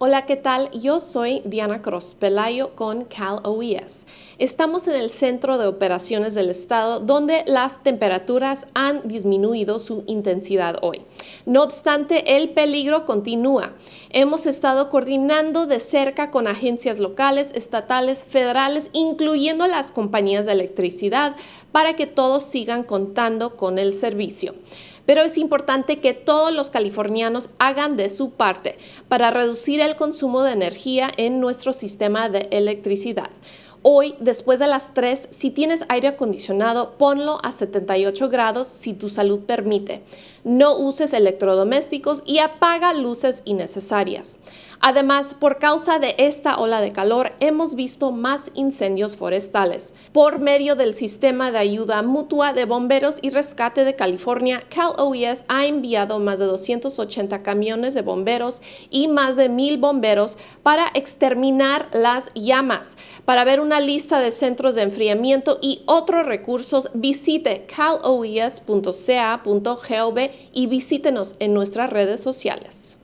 Hola, ¿qué tal? Yo soy Diana Cross Pelayo con Cal OES. Estamos en el centro de operaciones del estado donde las temperaturas han disminuido su intensidad hoy. No obstante, el peligro continúa. Hemos estado coordinando de cerca con agencias locales, estatales, federales, incluyendo las compañías de electricidad, para que todos sigan contando con el servicio pero es importante que todos los californianos hagan de su parte para reducir el consumo de energía en nuestro sistema de electricidad. Hoy, después de las 3, si tienes aire acondicionado, ponlo a 78 grados si tu salud permite. No uses electrodomésticos y apaga luces innecesarias. Además, por causa de esta ola de calor, hemos visto más incendios forestales. Por medio del sistema de ayuda mutua de bomberos y rescate de California, Cal OES ha enviado más de 280 camiones de bomberos y más de mil bomberos para exterminar las llamas. Para ver una lista de centros de enfriamiento y otros recursos, visite caloes.ca.gov y visítenos en nuestras redes sociales.